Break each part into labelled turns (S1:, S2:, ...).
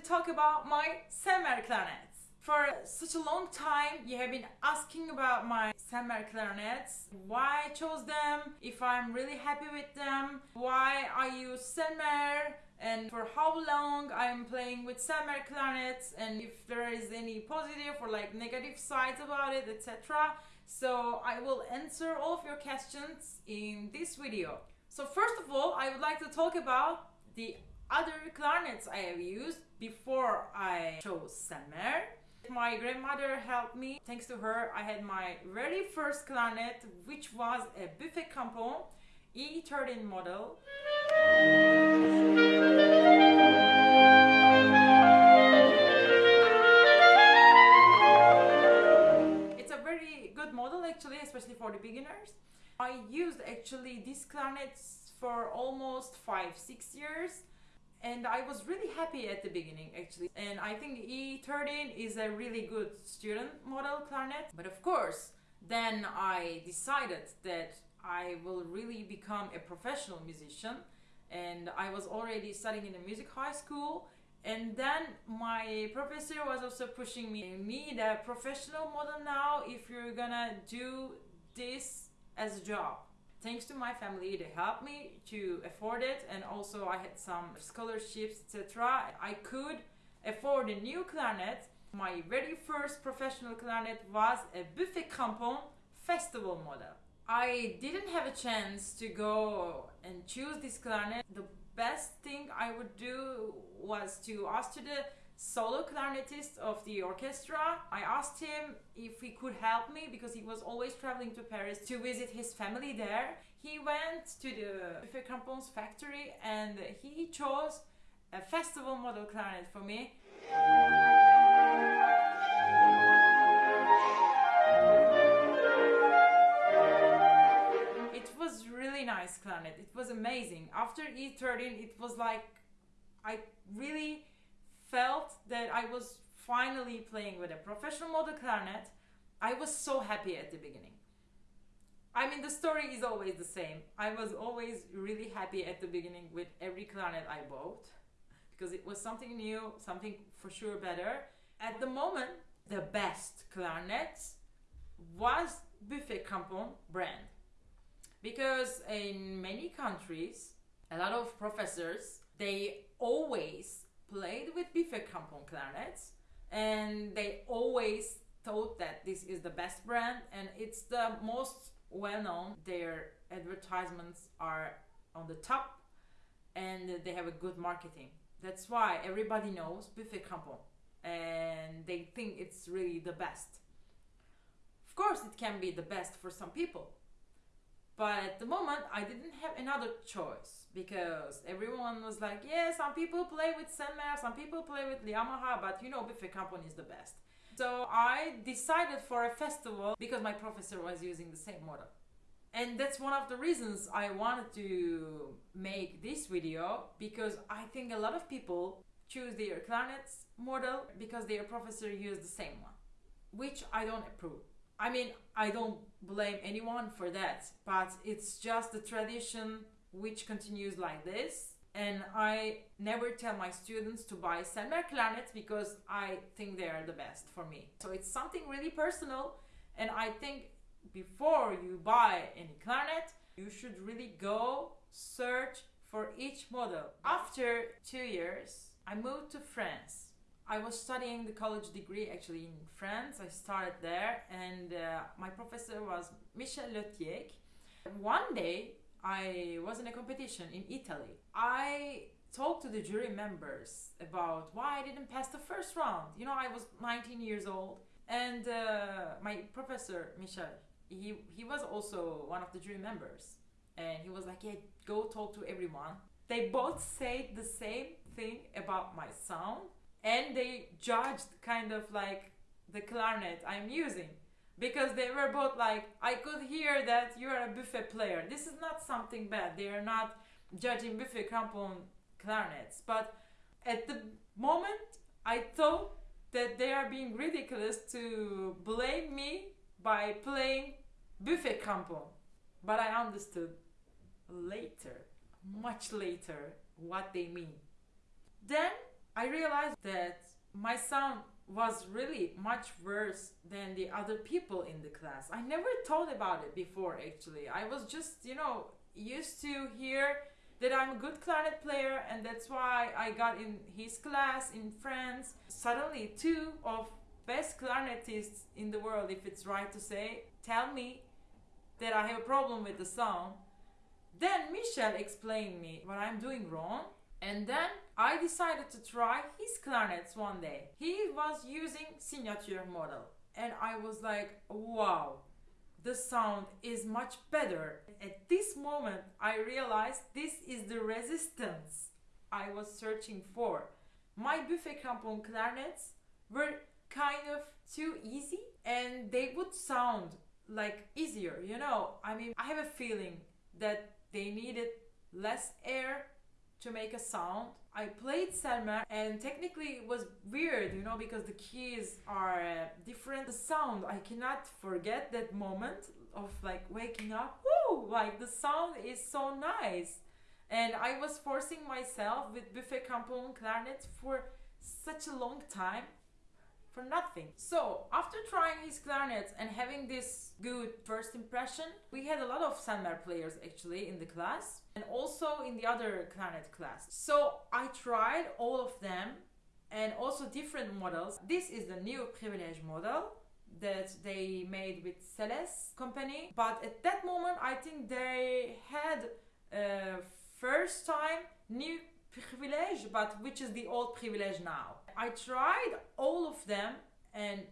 S1: to talk about my Selmer clarinets. For such a long time, you have been asking about my Selmer clarinets, why I chose them, if I'm really happy with them, why I use Selmer, and for how long I'm playing with Selmer clarinets, and if there is any positive or like negative sides about it, etc. So I will answer all of your questions in this video. So first of all, I would like to talk about the other clarinets I have used before I chose Selmer. My grandmother helped me. Thanks to her, I had my very first clarinet, which was a Buffet Crampon E13 model. It's a very good model actually, especially for the beginners. I used actually these clarinets for almost five, six years and I was really happy at the beginning actually. And I think E13 is a really good student model clarinet but of course then I decided that I will really become a professional musician. And I was already studying in a music high school. And then my professor was also pushing me need a professional model now if you're gonna do this as a job thanks to my family they helped me to afford it and also i had some scholarships etc i could afford a new clarinet. My very first professional clarinet was a buffet crampon festival model. I didn't have a chance to go and choose this clarinet. The best thing i would do was to ask to the solo clarinetist of the orchestra. I asked him if he could help me because he was always traveling to Paris to visit his family there. He went to the Buffet Crampons factory and he chose a festival model clarinet for me. It was really nice clarinet. It was amazing. After E13, it was like I really felt that I was finally playing with a professional model clarinet. I was so happy at the beginning. I mean, the story is always the same. I was always really happy at the beginning with every clarinet I bought because it was something new, something for sure better. At the moment, the best clarinet was Buffet Crampon brand because in many countries, a lot of professors they always played with Buffet Crampon clarinets and they always thought that this is the best brand and it's the most well known. Their advertisements are on the top and they have a good marketing. That's why everybody knows Buffet Crampon and they think it's really the best. Of course, it can be the best for some people, but at the moment, I didn't have another choice because everyone was like, yeah, some people play with Selmer, some people play with Yamaha, but you know, Buffet Crampon is the best. So I decided for a festival because my professor was using the same model. And that's one of the reasons I wanted to make this video because I think a lot of people choose their clarinets model because their professor used the same one, which I don't approve. I mean, I don't blame anyone for that, but it's just the tradition which continues like this. And I never tell my students to buy Selmer clarinets because I think they are the best for me. So it's something really personal, and I think before you buy any clarinet, you should really go search for each model. After two years, I moved to France I was studying the college degree actually in France. I started there, and uh, my professor was Michel Lethiec. One day, I was in a competition in Italy. I talked to the jury members about why I didn't pass the first round. You know, I was 19 years old, and uh, my professor Michel, he he was also one of the jury members, and he was like, "Yeah, go talk to everyone." They both said the same thing about my sound and they judged kind of like the clarinet I'm using because they were both like I could hear that you are a buffet player. This is not something bad. They are not judging buffet crampon clarinets, but at the moment I thought that they are being ridiculous to blame me by playing buffet crampon. But I understood later, much later, what they mean. Then I realized that my sound was really much worse than the other people in the class. I never thought about it before actually. I was just, you know, used to hear that I'm a good clarinet player and that's why I got in his class in France. Suddenly two of best clarinetists in the world, if it's right to say, tell me that I have a problem with the sound. Then Michel explained me what I'm doing wrong and then I decided to try his clarinets one day. He was using signature model and I was like, wow, the sound is much better. At this moment, I realized this is the resistance I was searching for. My buffet crampon clarinets were kind of too easy and they would sound like easier, you know. I mean, I have a feeling that they needed less air to make a sound. I played Selmer and technically it was weird, you know, because the keys are uh, different. The sound, I cannot forget that moment of like waking up. Woo! Like the sound is so nice. And I was forcing myself with Buffet Crampon clarinet for such a long time for nothing. So after trying his clarinets and having this good first impression, we had a lot of Selmer players actually in the class and also in the other clarinet class. So I tried all of them and also different models. This is the new Privilege model that they made with SeleS company. But at that moment, I think they had uh, first time new privilege, but which is the old privilege now. I tried all of them, and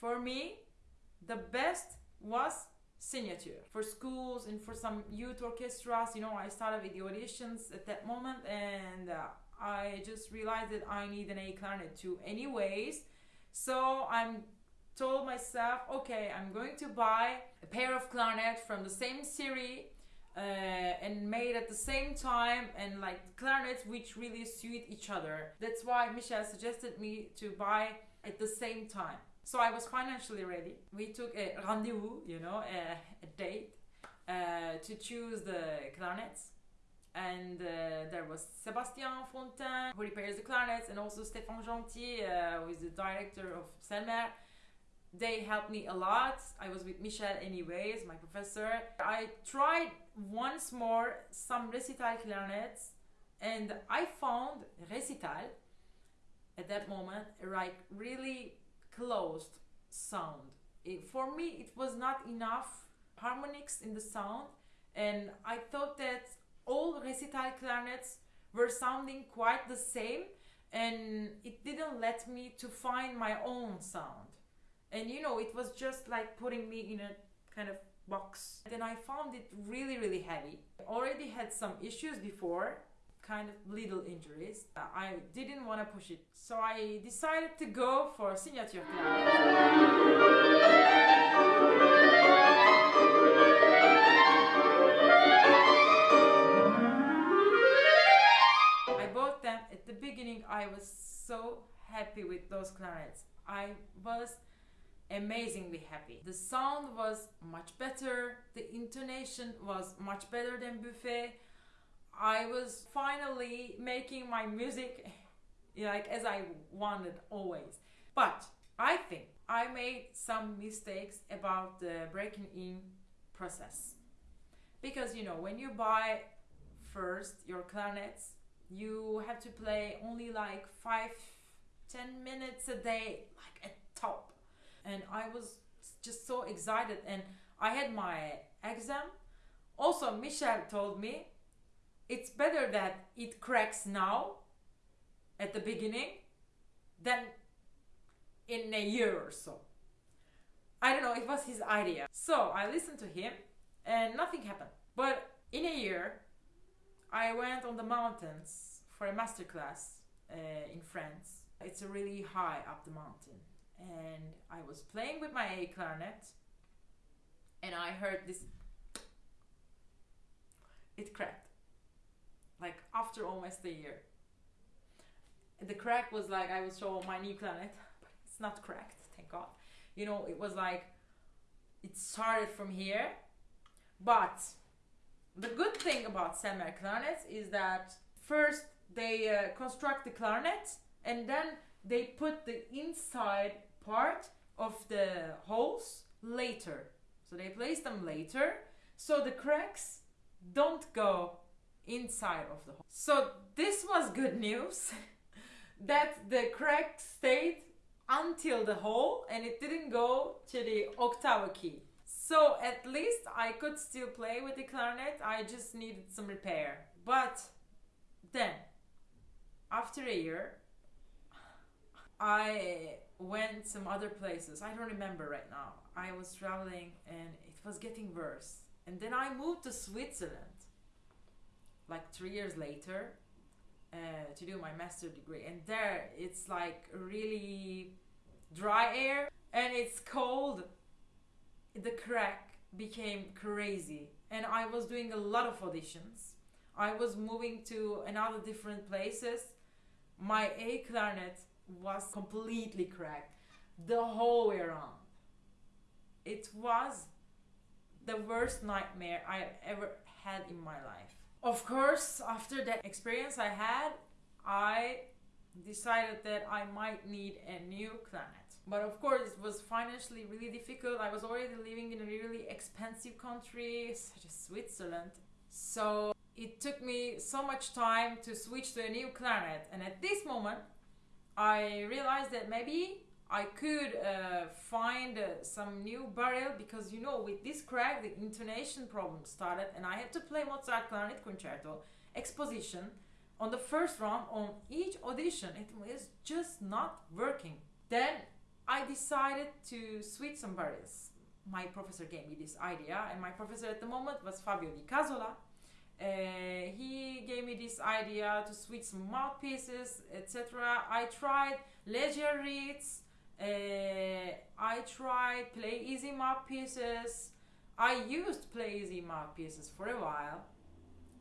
S1: for me, the best was signature for schools and for some youth orchestras. You know, I started with the auditions at that moment, and uh, I just realized that I need an A clarinet too, anyways. So I'm told myself, okay, I'm going to buy a pair of clarinet from the same series uh, and made at the same time and like clarinets which really suit each other. That's why Michel suggested me to buy at the same time. So I was financially ready. We took a rendezvous, you know, a, a date uh, to choose the clarinets. And uh, there was Sébastien Fontaine, who repairs the clarinets, and also Stéphane Gentil, uh, who is the director of Selmer they helped me a lot. I was with Michel anyways, my professor. I tried once more some recital clarinets and I found recital at that moment like really closed sound. It, for me it was not enough harmonics in the sound and I thought that all recital clarinets were sounding quite the same and it didn't let me to find my own sound and you know it was just like putting me in a kind of box. Then i found it really really heavy. I already had some issues before kind of little injuries. Uh, I didn't want to push it. So i decided to go for signature I bought them. At the beginning. I was so happy with those clarinets. I was amazingly happy. The sound was much better, the intonation was much better than Buffet. I was finally making my music like as I wanted always. But I think I made some mistakes about the breaking in process. Because you know, when you buy first your clarinets, you have to play only like five, ten minutes a day, like at top and I was just so excited and I had my exam. Also, Michel told me it's better that it cracks now at the beginning than in a year or so. I don't know, it was his idea. So I listened to him and nothing happened. But in a year, I went on the mountains for a masterclass uh, in France. It's really high up the mountain and I was playing with my A clarinet and I heard this it cracked. Like after almost a year. The crack was like I was showing my new clarinet but it's not cracked thank god. You know it was like it started from here but the good thing about Selmer clarinets is that first they uh, construct the clarinet and then they put the inside part of the holes later. So they place them later so the cracks don't go inside of the hole. So this was good news that the crack stayed until the hole and it didn't go to the octave key. So at least I could still play with the clarinet. I just needed some repair. But then after a year I went some other places. I don't remember right now. I was traveling and it was getting worse. And then I moved to Switzerland like 3 years later uh, to do my master degree. And there it's like really dry air and it's cold. The crack became crazy and I was doing a lot of auditions. I was moving to another different places. My A clarinet was completely cracked the whole way around. It was the worst nightmare I ever had in my life. Of course, after that experience I had, I decided that I might need a new planet. But of course, it was financially really difficult. I was already living in a really expensive country, such as Switzerland. So it took me so much time to switch to a new planet. And at this moment, I realized that maybe I could uh, find uh, some new barrel because you know with this crack the intonation problem started and I had to play Mozart Clarinet Concerto exposition on the first round on each audition. It was just not working. Then I decided to switch some barrels my professor gave me this idea and my professor at the moment was Fabio Di Casola uh, he gave me this idea to switch mouthpieces etc I tried Légère reeds uh, I tried play easy mouthpieces. I used play easy mouthpieces for a while,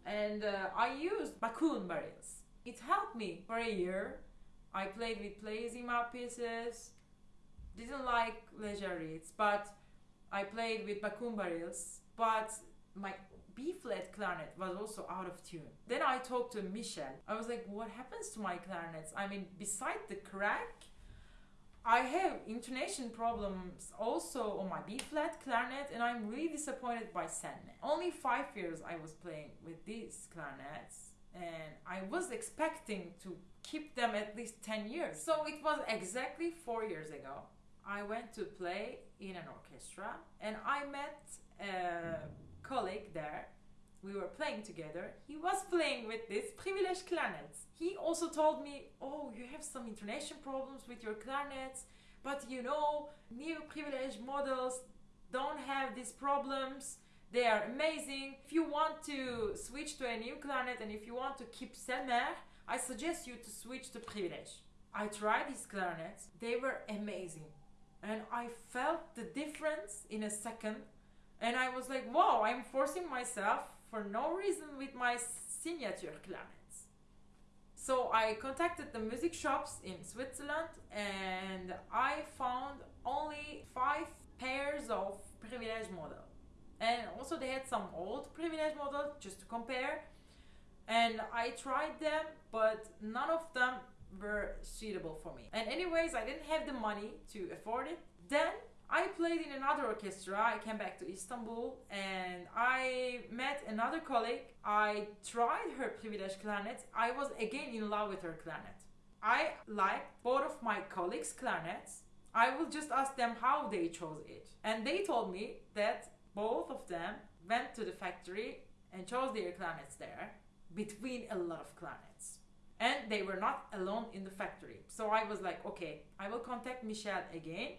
S1: and uh, I used Bakun barrels. It helped me for a year. I played with play easy mouthpieces. Didn't like Légère reeds, but I played with Bakun barrels. But my B flat clarinet was also out of tune. Then I talked to Michel. I was like, what happens to my clarinets? I mean, beside the crack, I have intonation problems also on my B flat clarinet, and I'm really disappointed by Sandman. Only five years I was playing with these clarinets, and I was expecting to keep them at least 10 years. So it was exactly four years ago. I went to play in an orchestra, and I met there we were playing together, he was playing with this privileged clarinets. He also told me, oh, you have some intonation problems with your clarinets, but you know, new privileged models don't have these problems. They are amazing. If you want to switch to a new clarinet and if you want to keep Selmer, I suggest you to switch to privilege. I tried these clarinets. They were amazing. And I felt the difference in a second. And I was like, wow, I'm forcing myself for no reason with my signature clarinets. So I contacted the music shops in Switzerland and I found only five pairs of privilege model. And also they had some old privilege model just to compare. And I tried them, but none of them were suitable for me. And anyways, I didn't have the money to afford it. Then I played in another orchestra. I came back to Istanbul and I met another colleague. I tried her privilege clarinet. I was again in love with her clarinet. I liked both of my colleagues' clarinets. I will just ask them how they chose it. And they told me that both of them went to the factory and chose their clarinets there between a lot of clarinets. And they were not alone in the factory. So I was like, okay, I will contact Michel again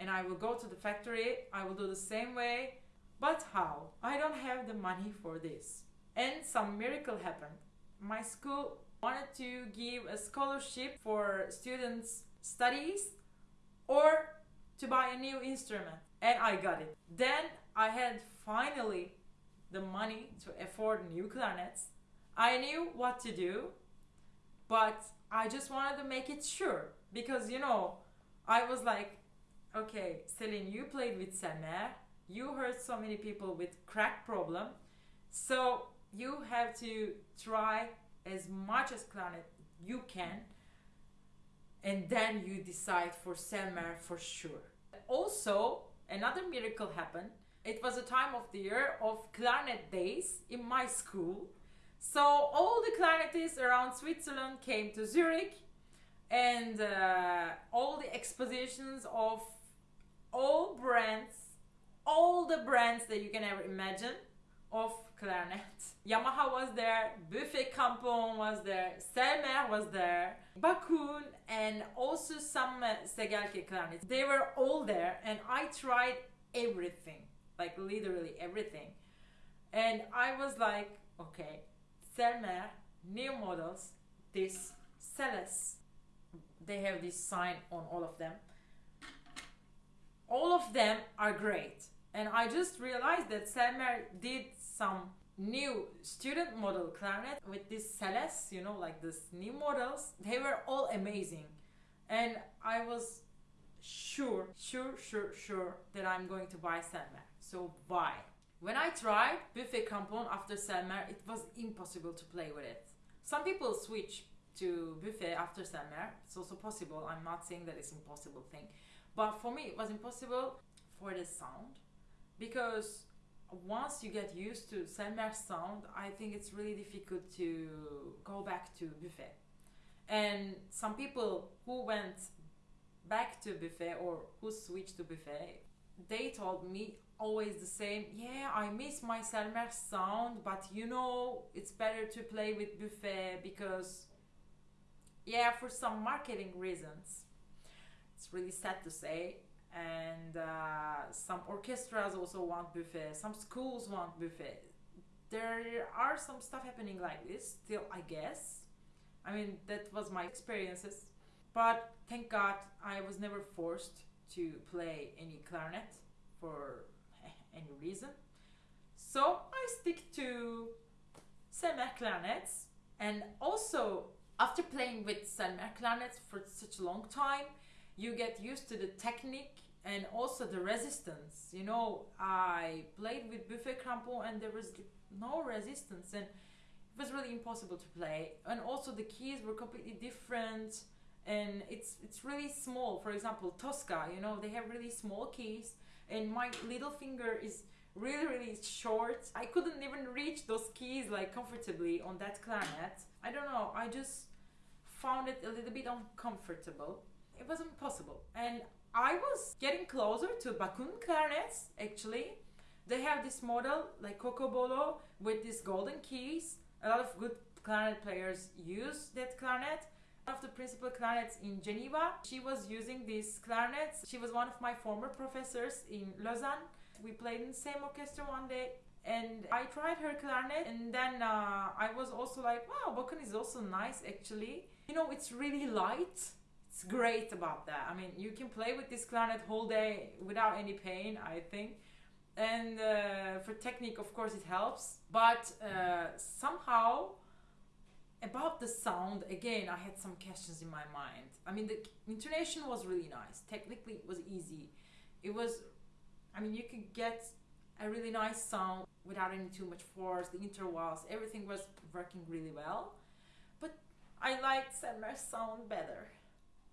S1: and I will go to the factory. I will do the same way. But how? I don't have the money for this. And some miracle happened. My school wanted to give a scholarship for students' studies or to buy a new instrument. And I got it. Then I had finally the money to afford new clarinets. I knew what to do, but I just wanted to make it sure because you know, I was like, okay, Celine, you played with Selmer. You heard so many people with crack problem. So you have to try as much as clarinet you can and then you decide for Selmer for sure. Also, another miracle happened. It was a time of the year of clarinet days in my school. So all the clarinetists around Switzerland came to Zurich and uh, all the expositions of all brands, all the brands that you can ever imagine of clarinet. Yamaha was there, Buffet Crampon was there, Selmer was there, Bakun, and also some uh, Segelke clarinets. They were all there, and I tried everything, like literally everything. And I was like, okay, Selmer, new models, this SeleS. They have this sign on all of them. All of them are great. And I just realized that Selmer did some new student model clarinet with this SeleS, you know, like this new models. They were all amazing. And I was sure, sure, sure, sure that I'm going to buy Selmer. So why? When I tried Buffet Crampon after Selmer, it was impossible to play with it. Some people switch to Buffet after Selmer. It's also possible. I'm not saying that it's impossible thing. But for me, it was impossible for the sound because once you get used to Selmer sound, I think it's really difficult to go back to Buffet. And some people who went back to Buffet or who switched to Buffet, they told me always the same, yeah, I miss my Selmer sound, but you know, it's better to play with Buffet because, yeah, for some marketing reasons. It's really sad to say, and uh, some orchestras also want buffet. Some schools want buffet. There are some stuff happening like this still i guess. I mean that was my experiences. But thank god i was never forced to play any clarinet for any reason. So i stick to Selmer clarinets. And also after playing with Selmer clarinets for such a long time you get used to the technique and also the resistance. You know, I played with Buffet Crampon and there was no resistance and it was really impossible to play. And also the keys were completely different and it's it's really small. For example, Tosca, you know, they have really small keys and my little finger is really really short. I couldn't even reach those keys like comfortably on that clarinet. I don't know, I just found it a little bit uncomfortable it was impossible. And I was getting closer to Bakun clarinets actually. They have this model like Cocobolo with these golden keys. A lot of good clarinet players use that clarinet. One of the principal clarinets in Geneva, she was using these clarinets. She was one of my former professors in Lausanne. We played in the same orchestra one day and I tried her clarinet and then uh, I was also like, wow, Bakun is also nice actually. You know, it's really light it's great about that. I mean, you can play with this clarinet whole day without any pain, I think. And uh, for technique, of course, it helps. But uh, somehow, about the sound, again, I had some questions in my mind. I mean, the intonation was really nice. Technically, it was easy. It was, I mean, you could get a really nice sound without any too much force. The intervals, everything was working really well. But I liked Selmer's sound better.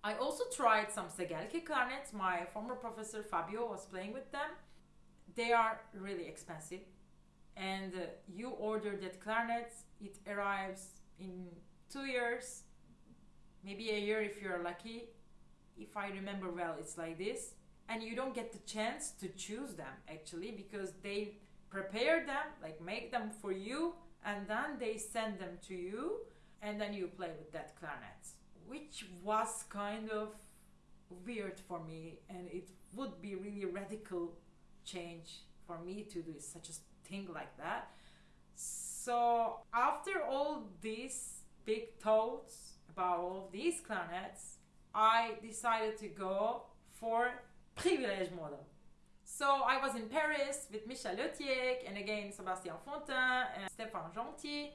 S1: I also tried some Segelke clarinets. My former professor Fabio was playing with them. They are really expensive. And uh, you order that clarinet, it arrives in two years, maybe a year if you're lucky. If I remember well, it's like this. And you don't get the chance to choose them actually because they prepare them, like make them for you, and then they send them to you, and then you play with that clarinet which was kind of weird for me and it would be really radical change for me to do such a thing like that. So after all these big thoughts about all these clarinets i decided to go for privilege model. So I was in Paris with Michel Lethiec and again Sébastien Fontaine and Stéphane Gentil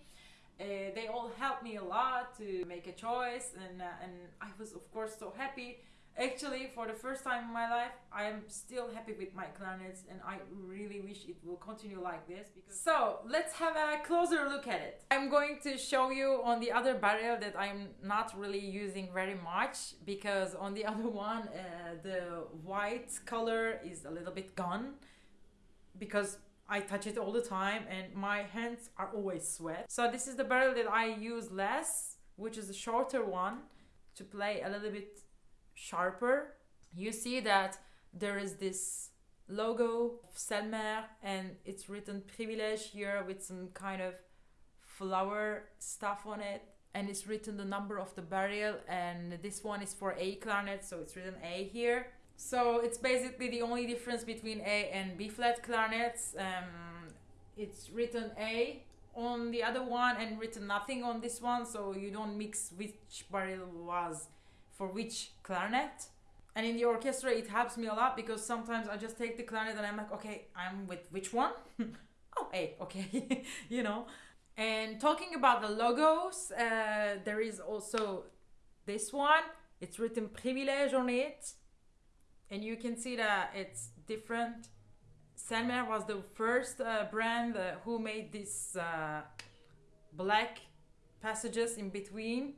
S1: uh, they all helped me a lot to make a choice, and uh, and I was of course so happy. Actually, for the first time in my life, I am still happy with my clarinets, and I really wish it will continue like this. Because so let's have a closer look at it. I'm going to show you on the other barrel that I'm not really using very much because on the other one, uh, the white color is a little bit gone because I touch it all the time and my hands are always sweat. So this is the barrel that I use less, which is a shorter one to play a little bit sharper. You see that there is this logo of Selmer and it's written privilege here with some kind of flower stuff on it and it's written the number of the barrel and this one is for A clarinet so it's written A here so it's basically the only difference between A and B flat clarinets. Um, it's written A on the other one and written nothing on this one, so you don't mix which barrel was for which clarinet. And in the orchestra, it helps me a lot because sometimes I just take the clarinet and I'm like, okay, I'm with which one? oh, A, okay, you know. And talking about the logos, uh, there is also this one. It's written privilege on it and you can see that it's different. Selmer was the first uh, brand uh, who made these uh, black passages in between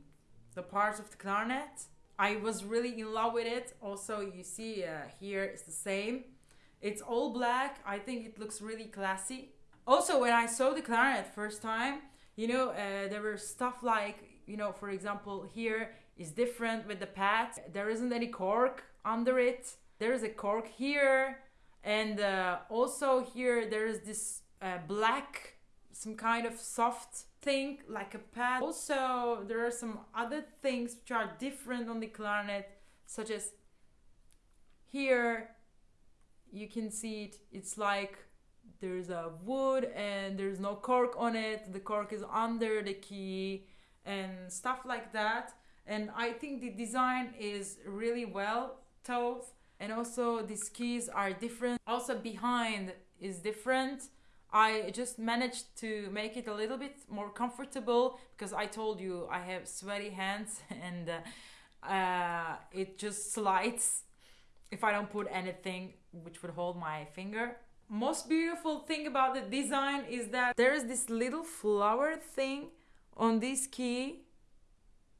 S1: the parts of the clarinet. I was really in love with it. Also, you see uh, here it's the same. It's all black. I think it looks really classy. Also, when I saw the clarinet first time, you know, uh, there were stuff like, you know, for example, here is different with the pad. There isn't any cork under it there's a cork here and uh, also here there's this uh, black some kind of soft thing like a pad. Also there are some other things which are different on the clarinet such as here you can see it it's like there's a wood and there's no cork on it. The cork is under the key and stuff like that. And i think the design is really well thought and also these keys are different also behind is different I just managed to make it a little bit more comfortable because I told you I have sweaty hands and uh, uh, it just slides if I don't put anything which would hold my finger. Most beautiful thing about the design is that there is this little flower thing on this key.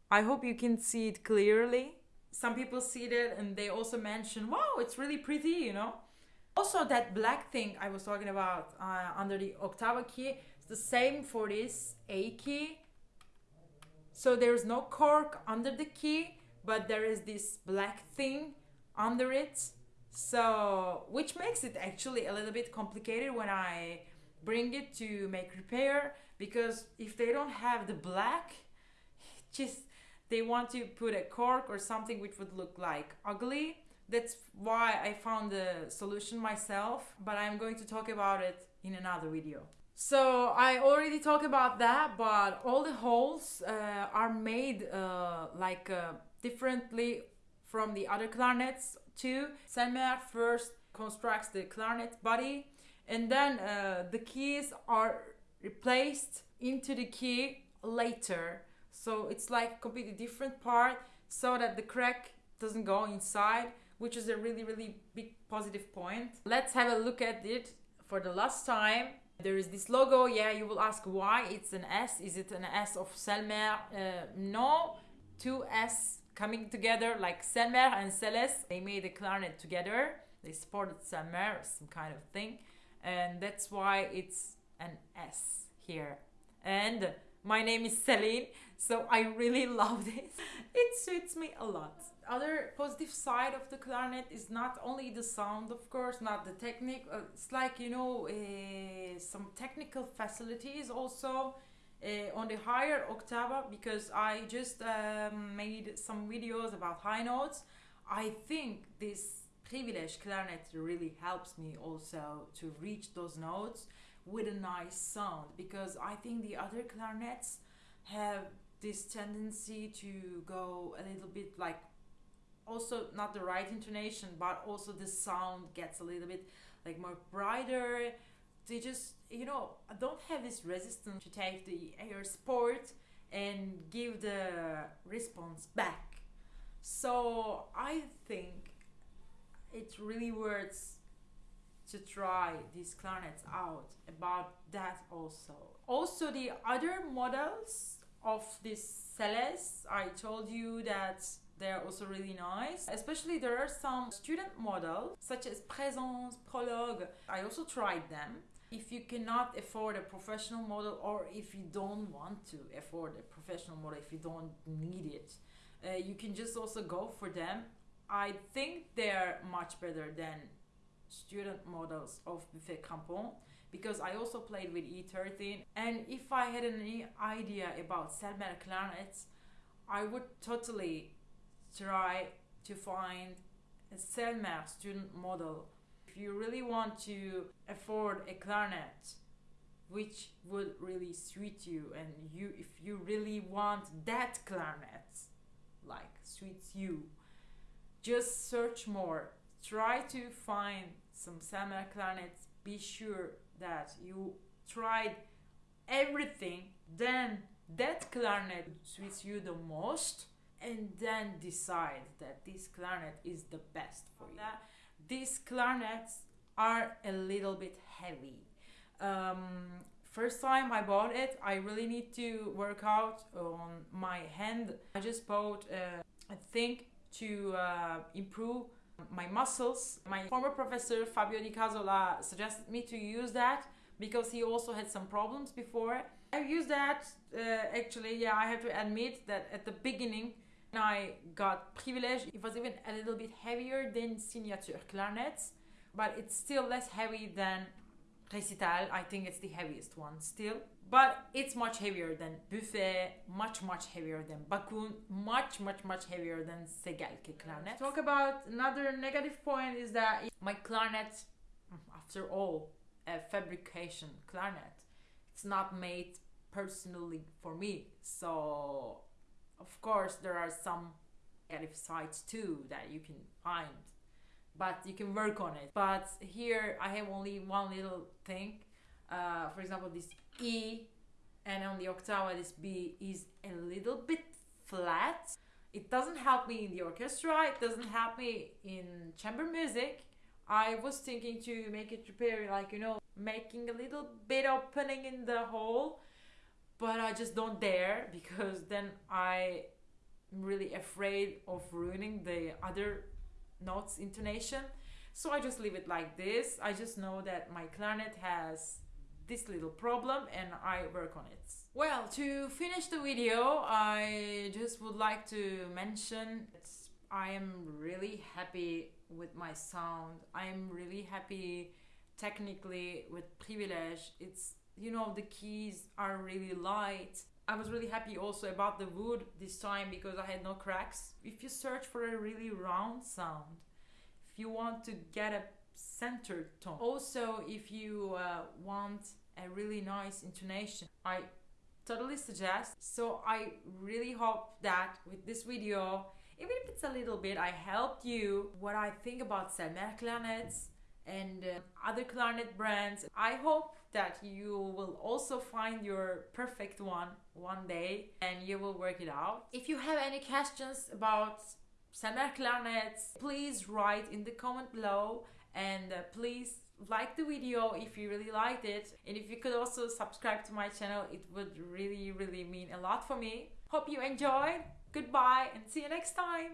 S1: I hope you can see it clearly some people see it and they also mention, wow, it's really pretty, you know. Also, that black thing I was talking about uh, under the octava key, it's the same for this A key. So there's no cork under the key, but there is this black thing under it. So, which makes it actually a little bit complicated when I bring it to make repair because if they don't have the black, just they want to put a cork or something which would look like ugly. That's why I found the solution myself, but I'm going to talk about it in another video. So I already talked about that, but all the holes uh, are made uh, like uh, differently from the other clarinets too. Selmer first constructs the clarinet body and then uh, the keys are replaced into the key later so it's like completely different part so that the crack doesn't go inside, which is a really, really big positive point. Let's have a look at it for the last time. There is this logo. Yeah, you will ask why it's an S. Is it an S of Selmer? Uh, no, two S coming together like Selmer and Celeste. They made a clarinet together. They supported Selmer, some kind of thing. And that's why it's an S here. And my name is Celine, so I really love this. It suits me a lot. Other positive side of the clarinet is not only the sound, of course, not the technique. Uh, it's like you know uh, some technical facilities also uh, on the higher octava because I just um, made some videos about high notes. I think this privileged clarinet really helps me also to reach those notes with a nice sound because I think the other clarinets have this tendency to go a little bit like also not the right intonation but also the sound gets a little bit like more brighter they just you know don't have this resistance to take the air support and give the response back So I think it really worth to try these clarinets out about that also. Also the other models of these SeleS, I told you that they're also really nice. Especially there are some student models such as Présence, Prologue. I also tried them. If you cannot afford a professional model or if you don't want to afford a professional model, if you don't need it, uh, you can just also go for them. I think they're much better than student models of Buffet Crampon because I also played with E13 and if I had any idea about Selmer clarinets I would totally try to find a Selmer student model. If you really want to afford a clarinet which would really suit you and you if you really want that clarinet like suits you just search more. Try to find some Selmer clarinets. Be sure that you tried everything then that clarinet suits you the most and then decide that this clarinet is the best for you. These clarinets are a little bit heavy. Um, first time I bought it, I really need to work out on my hand. I just bought uh, a thing to uh, improve my muscles. My former professor Fabio Di Casola suggested me to use that because he also had some problems before. I used that uh, actually, yeah, I have to admit that at the beginning when I got Privilege, it was even a little bit heavier than Signature clarinets, but it's still less heavy than Recital. I think it's the heaviest one still. But it's much heavier than Buffet, much, much heavier than Bakun, much, much, much heavier than Segelke clarinet. Talk about another negative point is that my clarinet, mm, after all, a fabrication clarinet, it's not made personally for me. So, of course, there are some negative sides too that you can find but you can work on it. But here I have only one little thing. Uh, for example, this E and on the octava this B is a little bit flat. It doesn't help me in the orchestra, it doesn't help me in chamber music. I was thinking to make it repair like you know making a little bit opening in the hole but I just don't dare because then I am really afraid of ruining the other notes intonation so I just leave it like this I just know that my clarinet has this little problem and I work on it. Well to finish the video I just would like to mention that I am really happy with my sound. I am really happy technically with privilege. It's you know the keys are really light. I was really happy also about the wood this time because I had no cracks. If you search for a really round sound, if you want to get a centered tone, also if you uh, want a really nice intonation, I totally suggest. So I really hope that with this video, even if it's a little bit, I helped you what I think about Selmer clarinets and uh, other clarinet brands. I hope that you will also find your perfect one one day and you will work it out. If you have any questions about Selmer clarinets, please write in the comment below and uh, please like the video if you really liked it and if you could also subscribe to my channel it would really really mean a lot for me. Hope you enjoyed. Goodbye and see you next time.